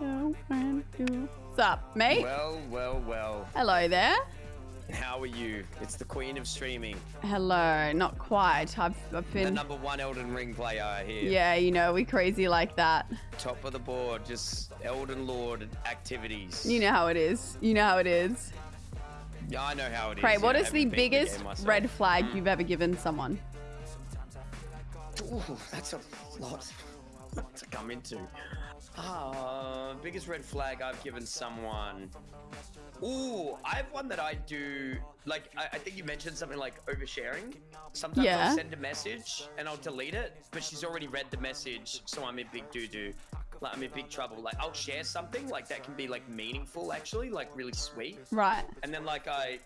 What's up, mate? Well, well, well. Hello there. How are you? It's the queen of streaming. Hello. Not quite. I've, I've The number one Elden Ring player here. Yeah, you know, we crazy like that. Top of the board, just Elden Lord activities. You know how it is. You know how it is. Yeah, I know how it is. Pray, what yeah, is the biggest myself. red flag you've ever given someone? Ooh, that's a lot to come into. Ah, biggest red flag I've given someone. Ooh, I have one that I do. Like, I, I think you mentioned something like oversharing. Sometimes Yeah. I'll send a message and I'll delete it, but she's already read the message, so I'm in big doo doo. Like, I'm in big trouble. Like, I'll share something like that can be like meaningful, actually, like really sweet. Right. And then like I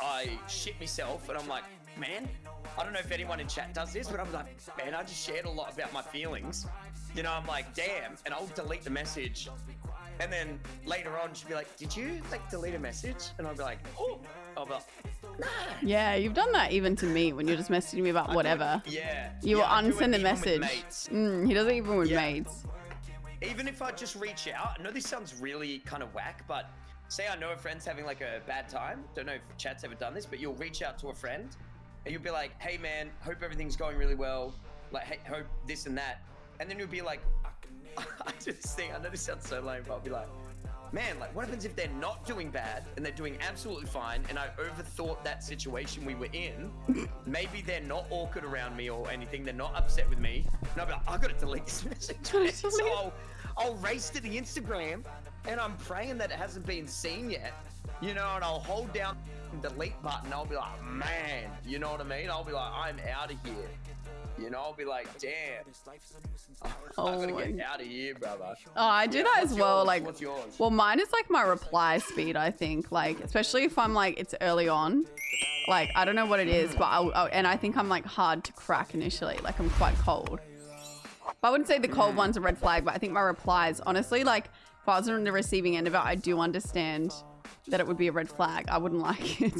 I shit myself and I'm like, man, I don't know if anyone in chat does this, but I'm like, man, I just shared a lot about my feelings. You know, I'm like, damn, and I'll delete the message. And then later on she'll be like, Did you like delete a message? And I'll be like, Oh I'll be like, nah. Yeah, you've done that even to me when you're just messaging me about whatever. Yeah. You yeah, will unsend with message. Mm, he does it even with Yeah. mates. even if I just reach out, I know this sounds really kind of whack, but say I know a friend's having like a bad time. Don't know if chat's ever done this, but you'll reach out to a friend and you'll be like, hey man, hope everything's going really well. Like, hey, hope this and that. And then you'll be like, I just think, I know this sounds so lame, but I'll be like, man, like what happens if they're not doing bad and they're doing absolutely fine and I overthought that situation we were in? Maybe they're not awkward around me or anything. They're not upset with me. And I'll be like, I gotta delete this message. So. I'll, I'll race to the Instagram and I'm praying that it hasn't been seen yet. You know, and I'll hold down the delete button. I'll be like, man, you know what I mean? I'll be like, I'm out of here. You know, I'll be like, damn. Oh, I gotta get out of here, brother. Oh, I do Yeah, that as well. yours? Like, What's yours? well, mine is like my reply speed. I think, like, especially if I'm like it's early on. Like, I don't know what it is, but I'll, I'll and I think I'm like hard to crack initially. Like, I'm quite cold. But I wouldn't say the cold hmm. one's a red flag, but I think my replies, honestly, like, if I was on the receiving end of it, I do understand that it would be a red flag. I wouldn't like it.